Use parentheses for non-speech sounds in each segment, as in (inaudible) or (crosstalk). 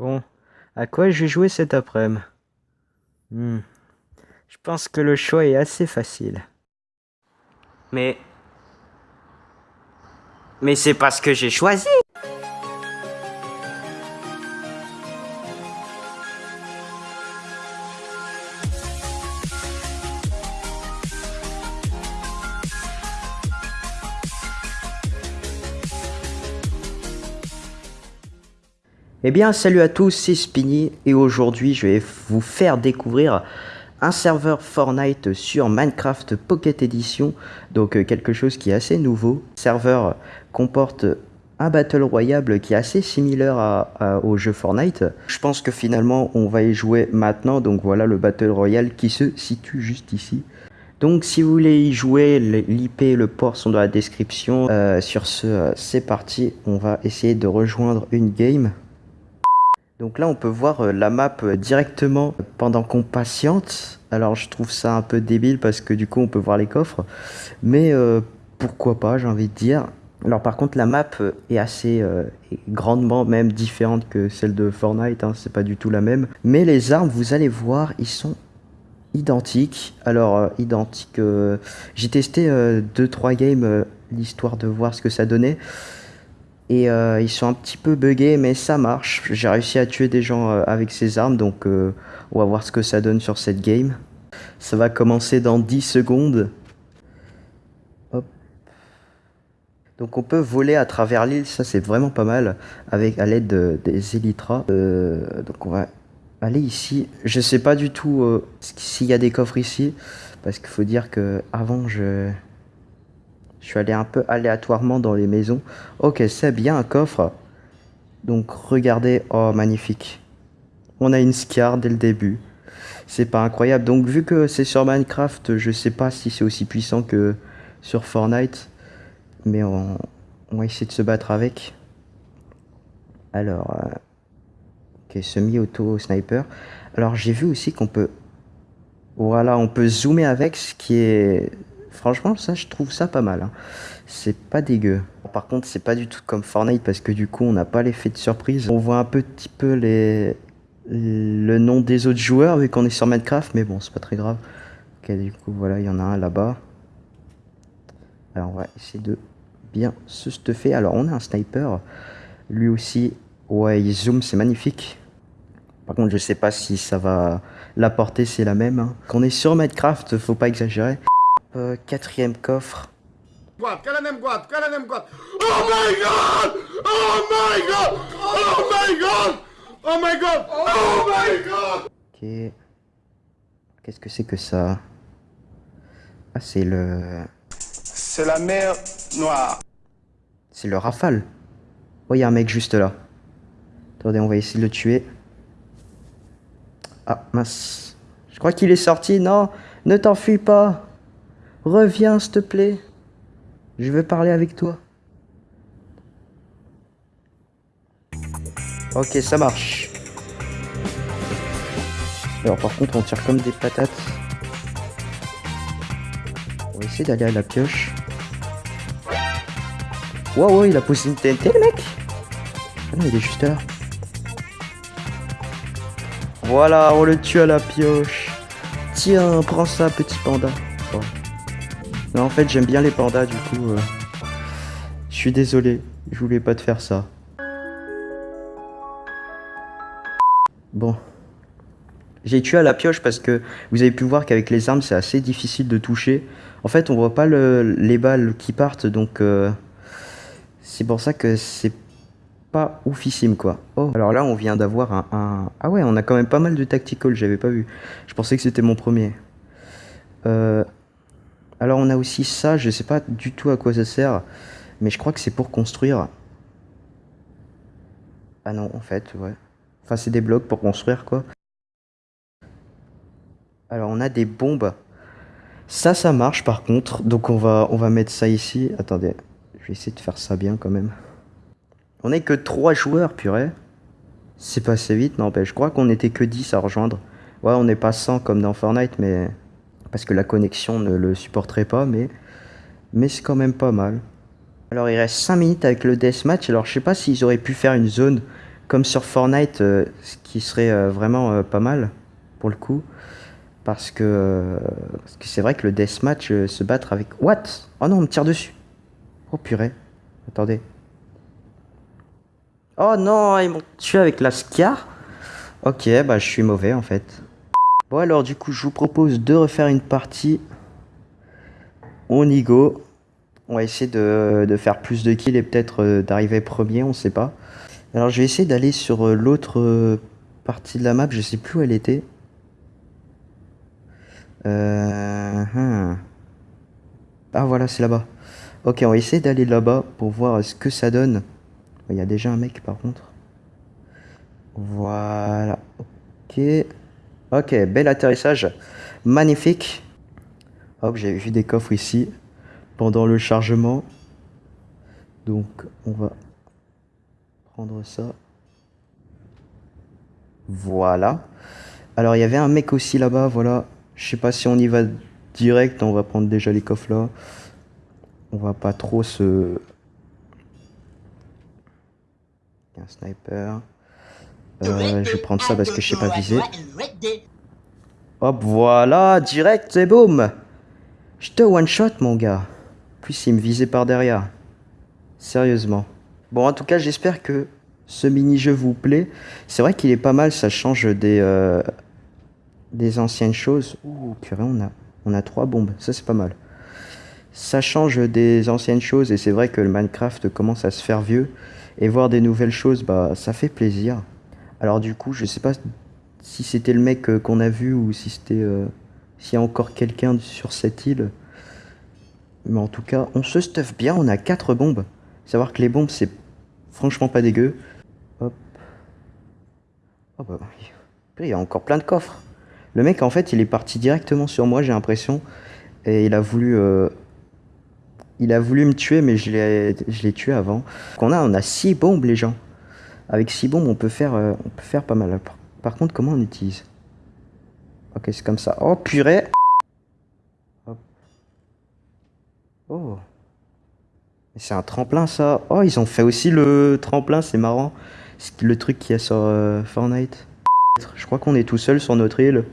Bon, à quoi je vais jouer cet après-midi hmm. Je pense que le choix est assez facile. Mais... Mais c'est parce que j'ai choisi Eh bien salut à tous, c'est Spinny et aujourd'hui je vais vous faire découvrir un serveur Fortnite sur Minecraft Pocket Edition, donc euh, quelque chose qui est assez nouveau. Le serveur comporte un Battle Royale qui est assez similaire au jeu Fortnite. Je pense que finalement on va y jouer maintenant, donc voilà le Battle Royale qui se situe juste ici. Donc si vous voulez y jouer, l'IP et le port sont dans la description. Euh, sur ce, euh, c'est parti, on va essayer de rejoindre une game. Donc là, on peut voir euh, la map euh, directement pendant qu'on patiente. Alors je trouve ça un peu débile parce que du coup, on peut voir les coffres. Mais euh, pourquoi pas, j'ai envie de dire. Alors par contre, la map est assez grandement même différente que celle de Fortnite. Hein, c'est pas du tout la même. Mais les armes, vous allez voir, ils sont identiques. Alors identiques. j'ai testé 2-3 games l'histoire de voir ce que ça donnait. Et euh, ils sont un petit peu buggés, mais ça marche. J'ai réussi à tuer des gens euh, avec ces armes, donc euh, on va voir ce que ça donne sur cette game. Ça va commencer dans 10 secondes. Hop. Donc on peut voler à travers l'île, ça c'est vraiment pas mal, avec à l'aide des élytras. donc on va aller ici. Je sais pas du tout s'il y a des coffres ici, parce qu'il faut dire que avant je je suis allé un peu aléatoirement dans les maisons. Ok, c'est bien un coffre. Donc regardez, oh magnifique. On a une Scar dès le début. C'est pas incroyable. Donc vu que c'est sur Minecraft, je sais pas si c'est aussi puissant que sur Fortnite. Mais on, va essayer de se battre avec. Alors, euh, ok, semi-auto sniper. Alors j'ai vu aussi qu'on peut, voilà, on peut zoomer avec, ce qui est Franchement, ça, je trouve ça pas mal. Hein. C'est pas dégueu. Par contre, c'est pas du tout comme Fortnite parce que du coup, on n'a pas l'effet de surprise. On voit un petit peu les... le nom des autres joueurs vu qu'on est sur Minecraft, mais bon, c'est pas très grave. Ok, du coup, voilà, il y en a un là-bas. Alors, on va essayer de bien se stuffer. Alors, on a un sniper. Lui aussi, ouais, il zoom, c'est magnifique. Par contre, je sais pas si ça va... La portée, c'est la même. Hein. Quand on est sur Minecraft, faut pas exagérer. Euh, quatrième coffre. Oh my god! Oh my god! Oh my god! Oh my god! Oh my god! Ok. Qu'est-ce que c'est que ça? Ah, c'est le... C'est la mer noire. C'est le rafale. Oh, il y a un mec juste là. Attendez, on va essayer de le tuer. Ah, mince. Je crois qu'il est sorti. Non, ne t'enfuis pas. Reviens, s'il te plaît. Je veux parler avec toi. Ok, ça marche. Alors par contre, on tire comme des patates. On va essayer d'aller à la pioche. Wow, il a posé une TNT, le mec Ah non, il est juste là. Voilà, on le tue à la pioche. Tiens, prends ça, petit panda. Non, en fait, j'aime bien les pandas, du coup. Euh, je suis désolé, je voulais pas te faire ça. Bon. J'ai tué à la pioche parce que vous avez pu voir qu'avec les armes, c'est assez difficile de toucher. En fait, on voit pas les balles qui partent, donc... Euh, c'est pour ça que c'est pas oufissime, quoi. Oh, alors là, on vient d'avoir un, un, Ah ouais, on a quand même pas mal de tactical, j'avais pas vu. Je pensais que c'était mon premier. Euh... Alors on a aussi ça, je sais pas du tout à quoi ça sert, mais je crois que c'est pour construire. Ah non, en fait, ouais. Enfin, c'est des blocs pour construire, quoi. Alors on a des bombes. Ça, ça marche par contre, donc on va, on va mettre ça ici. Attendez, je vais essayer de faire ça bien quand même. On n'est que 3 joueurs, purée. C'est passé vite, n'empêche. Je crois qu'on était que 10 à rejoindre. Ouais, on n'est pas 100 comme dans Fortnite, mais parce que la connexion ne le supporterait pas, mais, mais c'est quand même pas mal. Alors il reste 5 minutes avec le deathmatch, alors je sais pas s'ils auraient pu faire une zone comme sur Fortnite, euh, ce qui serait euh, vraiment euh, pas mal pour le coup. Parce que c'est vrai que le deathmatch, se battre avec. What? Oh non, on me tire dessus. Oh purée. Attendez. Oh non, ils m'ont tué avec la Scar. Ok, bah je suis mauvais en fait. Bon alors du coup, je vous propose de refaire une partie. On y go. On va essayer de, faire plus de kills et peut-être euh, d'arriver premier, on sait pas. Alors je vais essayer d'aller sur euh, l'autre euh, partie de la map, je sais plus où elle était. Hmm. Ah voilà, c'est là-bas. Ok, on va essayer d'aller là-bas pour voir ce que ça donne. Il y a déjà un mec par contre. Voilà. Ok. Ok, bel atterrissage. Magnifique. Hop, j'ai vu des coffres ici pendant le chargement. Donc, on va prendre ça. Voilà. Alors, il y avait un mec aussi là-bas, voilà. Je sais pas si on y va direct, on va prendre déjà les coffres là. On va pas trop se... Un sniper. Euh, je vais prendre ça parce que je sais pas viser. Hop, voilà, direct et boum Je te one shot, mon gars. Plus il me visait par derrière. Sérieusement. Bon, en tout cas, j'espère que ce mini-jeu vous plaît. C'est vrai qu'il est pas mal, ça change des, euh, des anciennes choses. Ouh, purée, on a, on a trois bombes. Ça, c'est pas mal. Ça change des anciennes choses et c'est vrai que le Minecraft commence à se faire vieux. Et voir des nouvelles choses, bah, ça fait plaisir. Alors du coup, je sais pas si c'était le mec euh, qu'on a vu ou si c'était euh, s'il y a encore quelqu'un sur cette île. Mais en tout cas, on se stuff bien, on a quatre bombes. Savoir que les bombes, c'est franchement pas dégueu. Hop. Oh bah, il y a encore plein de coffres. Le mec, en fait, il est parti directement sur moi, j'ai l'impression. Et il a voulu... euh, Il a voulu me tuer, mais je l'ai tué avant. On a, on a six bombes, les gens. Avec 6 bombes, on peut faire, on peut faire pas mal. Par, contre, comment on utilise Ok, c'est comme ça. Oh, purée. Oh. C'est un tremplin, ça. Oh, ils ont fait aussi le tremplin, c'est marrant. C'est le truc qu'il y a sur euh, Fortnite. Je crois qu'on est tout seul sur notre île.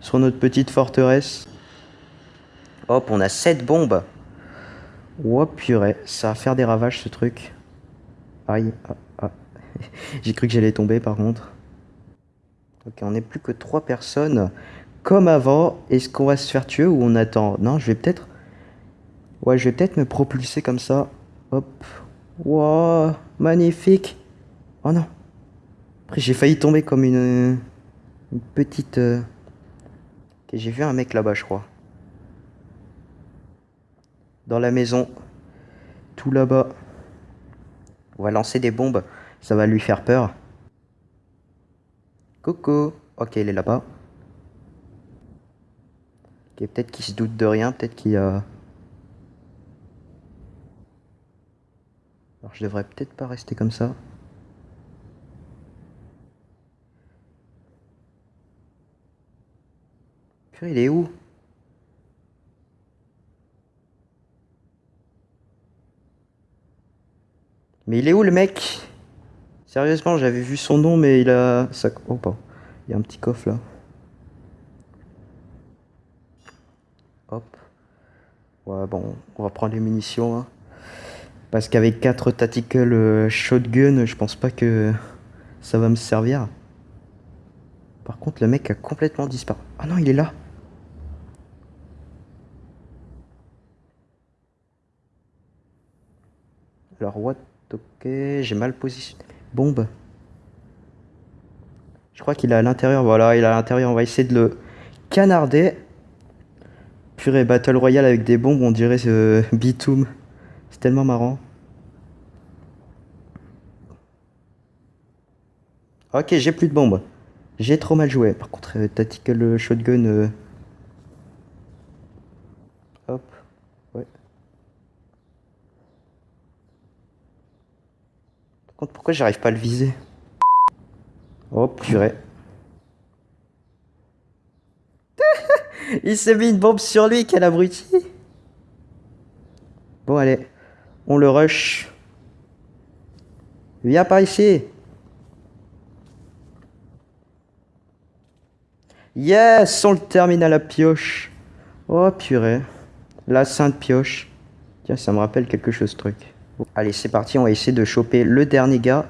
Sur notre petite forteresse. Hop, on a 7 bombes. Oh, purée. Ça va faire des ravages, ce truc. Aïe. Ah, ah. (laughs) J'ai cru que j'allais tomber par contre. Ok, on n'est plus que trois personnes. Comme avant, est-ce qu'on va se faire tuer ou on attend? Non, je vais peut-être... Ouais, je vais peut-être me propulser comme ça. Hop. Wow, magnifique. Oh non. Après, j'ai failli tomber comme une, une petite... euh, Ok, j'ai vu un mec là-bas, je crois. Dans la maison. Tout là-bas. On va lancer des bombes. Ça va lui faire peur. Coucou. Ok, il est là-bas. Ok, peut-être qu'il se doute de rien. Peut-être qu'il a... Alors, je devrais peut-être pas rester comme ça. Purée, il est où? Mais il est où le mec? Sérieusement, j'avais vu son nom, mais il a... Ça... Oh. Il y a un petit coffre là. Hop. Ouais, bon, on va prendre les munitions. hein. Parce qu'avec 4 tactical euh, shotgun, je pense pas que ça va me servir. Par contre, le mec a complètement disparu. Ah non, il est là. Alors, what? Ok, j'ai mal positionné. Bombe. Je crois qu'il est à l'intérieur. Voilà, il est à l'intérieur. On va essayer de le canarder. Purée, Battle Royale avec des bombes, on dirait euh, Bitoum. C'est tellement marrant. Ok, j'ai plus de bombes. J'ai trop mal joué. Par contre, euh, Tactical Shotgun. Pourquoi j'arrive pas à le viser? Oh purée. (laughs) Il s'est mis une bombe sur lui, quel abruti Bon allez, on le rush. Viens par ici Yes, on le termine à la pioche. Oh purée, la sainte pioche. Tiens, ça me rappelle quelque chose, ce truc. Allez, c'est parti, on va essayer de choper le dernier gars.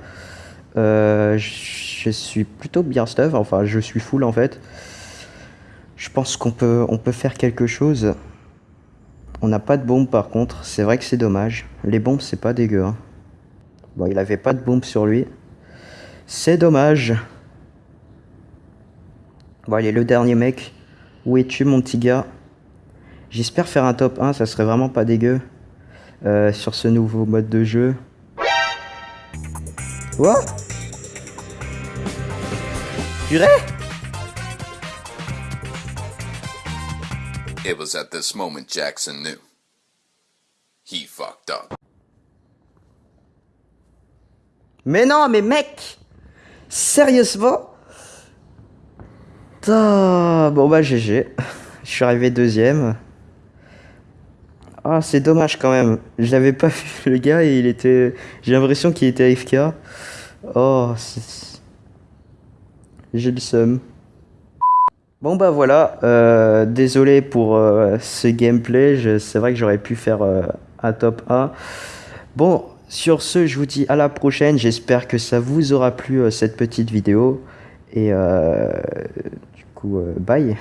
Euh, je suis plutôt bien stuff, enfin je suis full en fait. Je pense qu'on peut, faire quelque chose. On n'a pas de bombe par contre, c'est vrai que c'est dommage. Les bombes c'est pas dégueu. Hein. Bon, il avait pas de bombe sur lui. C'est dommage. Bon allez, le dernier mec. Où es-tu mon petit gars? J'espère faire un top 1, ça serait vraiment pas dégueu. Euh, sur ce nouveau mode de jeu. What Purée? It was at this moment Jackson knew. He fucked up. Mais non, mais mec Sérieusement? Bon bah GG. (laughs) Je suis arrivé deuxième. Ah, c'est dommage quand même. Je l'avais pas vu (laughs) le gars et il était. J'ai l'impression qu'il était AFK. Oh, j'ai le seum. Bon bah voilà, euh, désolé pour euh, ce gameplay, c'est vrai que j'aurais pu faire euh, un top 1. Bon, sur ce, je vous dis à la prochaine, j'espère que ça vous aura plu cette petite vidéo. Et du coup, bye